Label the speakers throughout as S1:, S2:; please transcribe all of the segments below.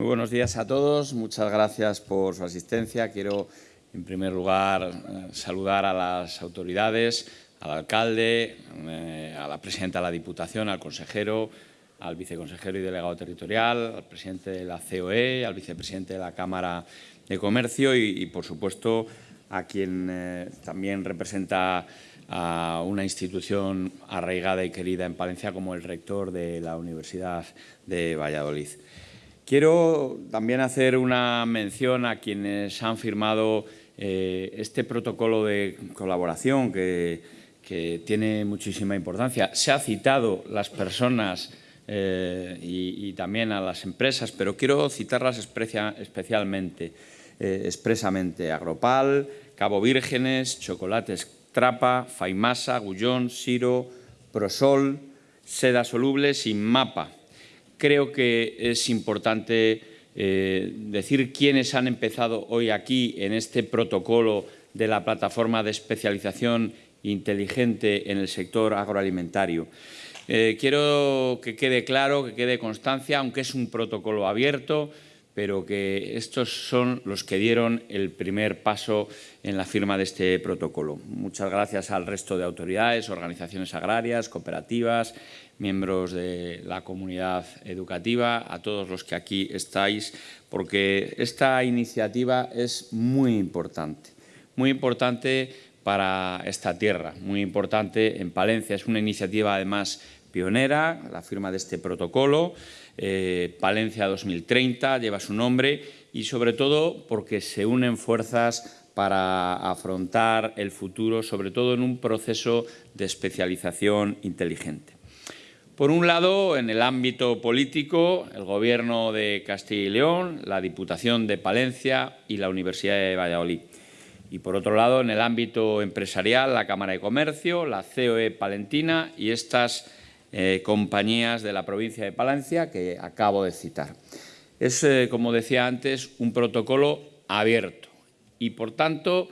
S1: Muy buenos días a todos. Muchas gracias por su asistencia. Quiero, en primer lugar, eh, saludar a las autoridades, al alcalde, eh, a la presidenta de la Diputación, al consejero, al viceconsejero y delegado territorial, al presidente de la COE, al vicepresidente de la Cámara de Comercio y, por supuesto, a quien eh, también representa a una institución arraigada y querida en Palencia como el rector de la Universidad de Valladolid. Quiero también hacer una mención a quienes han firmado eh, este protocolo de colaboración que, tiene muchísima importancia. Se ha citado las personas eh, y, también a las empresas, pero quiero citarlas especialmente, eh, expresamente. Agropal, Cabo Vírgenes, Chocolates Trapa, Faimasa, Gullón, Siro, Prosol, Seda Solubles y Mapa creo que es importante eh, decir quiénes han empezado hoy aquí en este protocolo de la plataforma de especialización inteligente en el sector agroalimentario. Eh, quiero que quede claro, que quede constancia, aunque es un protocolo abierto, pero que estos son los que dieron el primer paso en la firma de este protocolo. Muchas gracias al resto de autoridades, organizaciones agrarias, cooperativas, miembros de la comunidad educativa, a todos los que aquí estáis, porque esta iniciativa es muy importante, muy importante para esta tierra, muy importante en Palencia. Es una iniciativa, además, pionera, la firma de este protocolo, eh, Palencia 2030 lleva su nombre y sobre todo porque se unen fuerzas para afrontar el futuro, sobre todo en un proceso de especialización inteligente. Por un lado, en el ámbito político, el Gobierno de Castilla y León, la Diputación de Palencia y la Universidad de Valladolid. Y por otro lado, en el ámbito empresarial, la Cámara de Comercio, la COE Palentina y estas eh, compañías de la provincia de Palencia que acabo de citar. Es, eh, como decía antes, un protocolo abierto y, por tanto,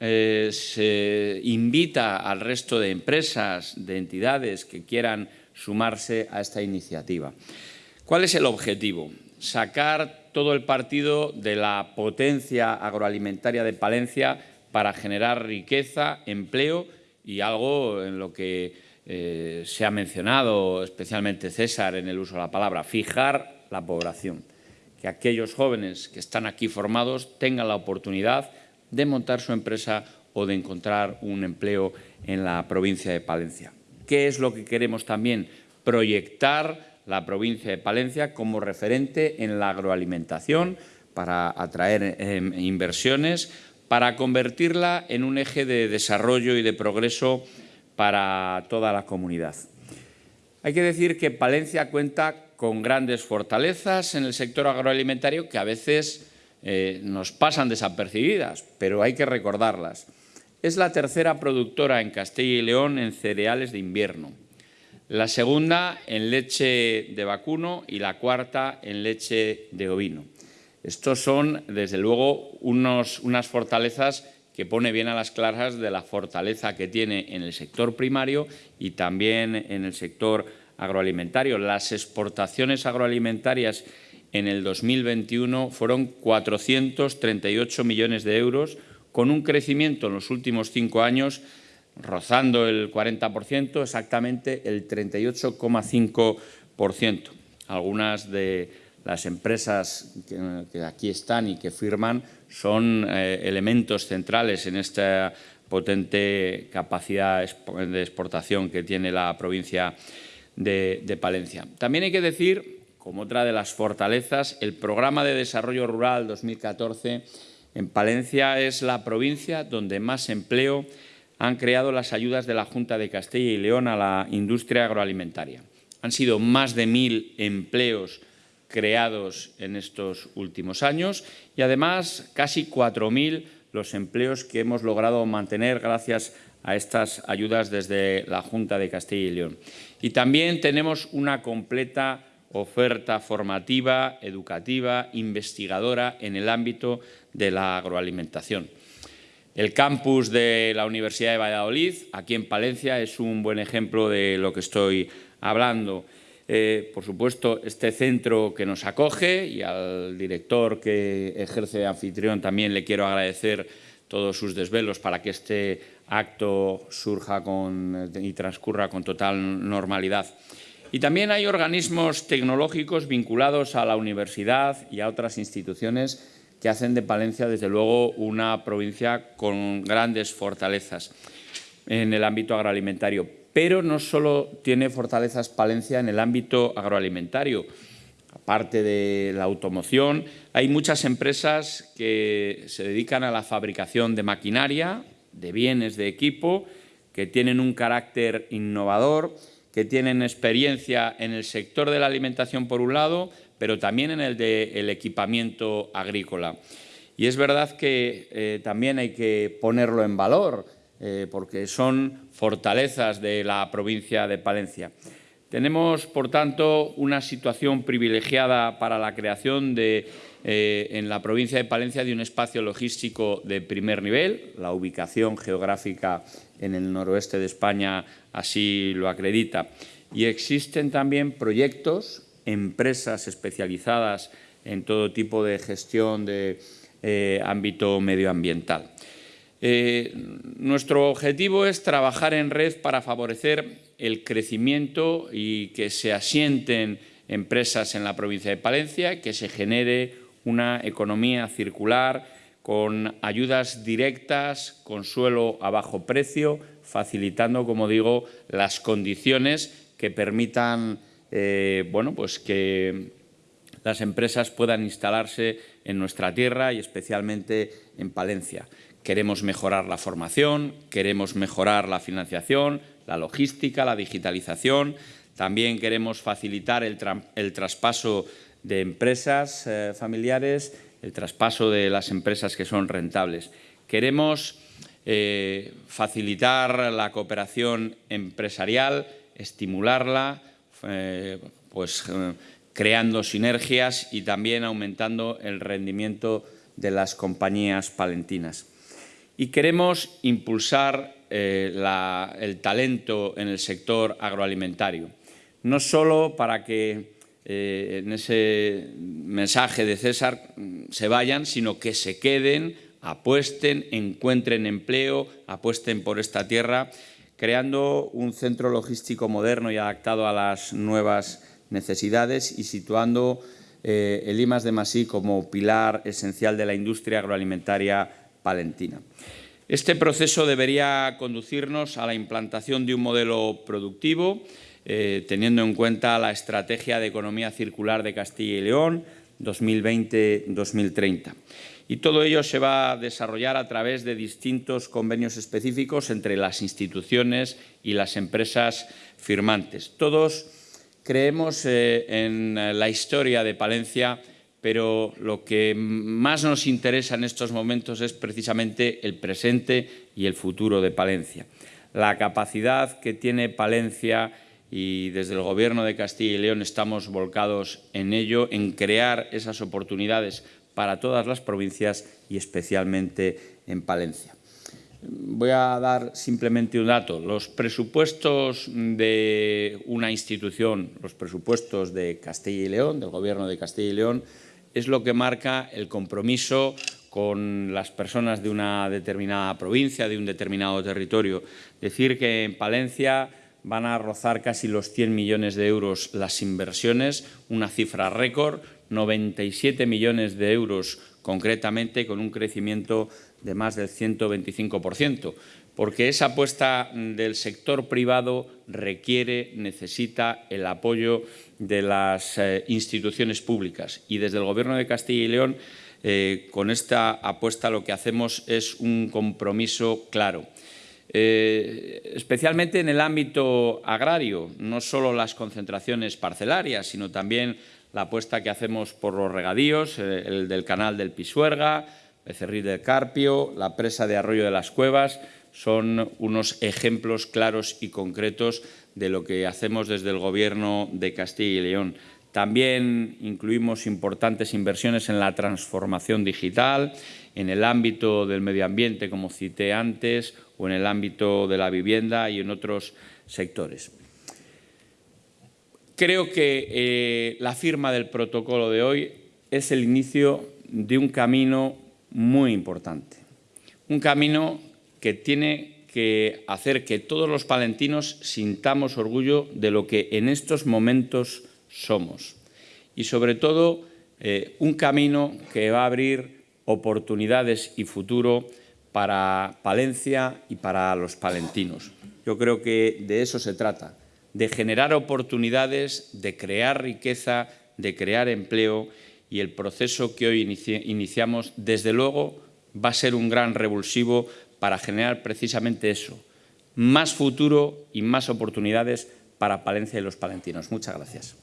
S1: eh, se invita al resto de empresas, de entidades que quieran sumarse a esta iniciativa. ¿Cuál es el objetivo? Sacar todo el partido de la potencia agroalimentaria de Palencia para generar riqueza, empleo y algo en lo que eh, se ha mencionado, especialmente César, en el uso de la palabra, fijar la población. Que aquellos jóvenes que están aquí formados tengan la oportunidad de montar su empresa o de encontrar un empleo en la provincia de Palencia. ¿Qué es lo que queremos también? Proyectar la provincia de Palencia como referente en la agroalimentación para atraer em, inversiones, para convertirla en un eje de desarrollo y de progreso para toda la comunidad. Hay que decir que Palencia cuenta con grandes fortalezas en el sector agroalimentario que a veces eh, nos pasan desapercibidas, pero hay que recordarlas. Es la tercera productora en Castilla y León en cereales de invierno, la segunda en leche de vacuno y la cuarta en leche de ovino. Estos son, desde luego, unas fortalezas que pone bien a las claras de la fortaleza que tiene en el sector primario y también en el sector agroalimentario. Las exportaciones agroalimentarias en el 2021 fueron 438 millones de euros, con un crecimiento en los últimos cinco años rozando el 40%, exactamente el 38,5%. Algunas de las empresas que, aquí están y que firman son eh, elementos centrales en esta potente capacidad de exportación que tiene la provincia de, de Palencia. También hay que decir, como otra de las fortalezas, el Programa de Desarrollo Rural 2014 en Palencia es la provincia donde más empleo han creado las ayudas de la Junta de Castilla y León a la industria agroalimentaria. Han sido más de mil empleos creados en estos últimos años y además casi 4.000 los empleos que hemos logrado mantener gracias a estas ayudas desde la Junta de Castilla y León. Y también tenemos una completa oferta formativa, educativa, investigadora en el ámbito de la agroalimentación. El campus de la Universidad de Valladolid, aquí en Palencia, es un buen ejemplo de lo que estoy hablando. Eh, por supuesto, este centro que nos acoge y al director que ejerce de anfitrión también le quiero agradecer todos sus desvelos para que este acto surja y transcurra con total normalidad. Y también hay organismos tecnológicos vinculados a la universidad y a otras instituciones que hacen de Palencia, desde luego, una provincia con grandes fortalezas en el ámbito agroalimentario. Pero no solo tiene fortalezas Palencia en el ámbito agroalimentario. Aparte de la automoción, hay muchas empresas que se dedican a la fabricación de maquinaria, de bienes, de equipo, que tienen un carácter innovador, que tienen experiencia en el sector de la alimentación por un lado, pero también en el del equipamiento agrícola. Y es verdad que eh, también hay que ponerlo en valor, eh, porque son fortalezas de la provincia de Palencia. Tenemos, por tanto, una situación privilegiada para la creación de, eh, en la provincia de Palencia de un espacio logístico de primer nivel. La ubicación geográfica en el noroeste de España así lo acredita. Y existen también proyectos, empresas especializadas en todo tipo de gestión de eh, ámbito medioambiental. Eh, nuestro objetivo es trabajar en red para favorecer el crecimiento y que se asienten empresas en la provincia de Palencia, que se genere una economía circular con ayudas directas, con suelo a bajo precio, facilitando, como digo, las condiciones que permitan eh, bueno, pues que las empresas puedan instalarse en nuestra tierra y especialmente en Palencia. Queremos mejorar la formación, queremos mejorar la financiación, la logística, la digitalización. También queremos facilitar el, traspaso de empresas eh, familiares, el traspaso de las empresas que son rentables. Queremos eh, facilitar la cooperación empresarial, estimularla, eh, pues, creando sinergias y también aumentando el rendimiento de las compañías palentinas. Y queremos impulsar eh, el talento en el sector agroalimentario, no solo para que eh, en ese mensaje de César mm, se vayan, sino que se queden, apuesten, encuentren empleo, apuesten por esta tierra, creando un centro logístico moderno y adaptado a las nuevas necesidades y situando eh, el IMAS de Masí como pilar esencial de la industria agroalimentaria Este proceso debería conducirnos a la implantación de un modelo productivo, eh, teniendo en cuenta la Estrategia de Economía Circular de Castilla y León 2020-2030. Y todo ello se va a desarrollar a través de distintos convenios específicos entre las instituciones y las empresas firmantes. Todos creemos eh, en la historia de Palencia pero lo que más nos interesa en estos momentos es precisamente el presente y el futuro de Palencia. La capacidad que tiene Palencia y desde el Gobierno de Castilla y León estamos volcados en ello, en crear esas oportunidades para todas las provincias y especialmente en Palencia. Voy a dar simplemente un dato. Los presupuestos de una institución, los presupuestos de Castilla y León, del Gobierno de Castilla y León, es lo que marca el compromiso con las personas de una determinada provincia, de un determinado territorio. Decir que en Palencia van a rozar casi los 100 millones de euros las inversiones, una cifra récord, 97 millones de euros concretamente, con un crecimiento de más del 125%, porque esa apuesta del sector privado requiere, necesita el apoyo de las eh, instituciones públicas. Y desde el Gobierno de Castilla y León, eh, con esta apuesta lo que hacemos es un compromiso claro. Eh, especialmente en el ámbito agrario, no solo las concentraciones parcelarias, sino también la apuesta que hacemos por los regadíos, el del canal del Pisuerga, Becerril del Carpio, la presa de Arroyo de las Cuevas, son unos ejemplos claros y concretos de lo que hacemos desde el Gobierno de Castilla y León. También incluimos importantes inversiones en la transformación digital, en el ámbito del medio ambiente, como cité antes, o en el ámbito de la vivienda y en otros sectores. Creo que eh, la firma del protocolo de hoy es el inicio de un camino muy importante. Un camino que tiene que hacer que todos los palentinos sintamos orgullo de lo que en estos momentos somos. Y sobre todo, eh, un camino que va a abrir oportunidades y futuro para Palencia y para los palentinos. Yo creo que de eso se trata, de generar oportunidades, de crear riqueza, de crear empleo y el proceso que hoy iniciamos, desde luego, va a ser un gran revulsivo para generar precisamente eso, más futuro y más oportunidades para Palencia y los palentinos. Muchas gracias.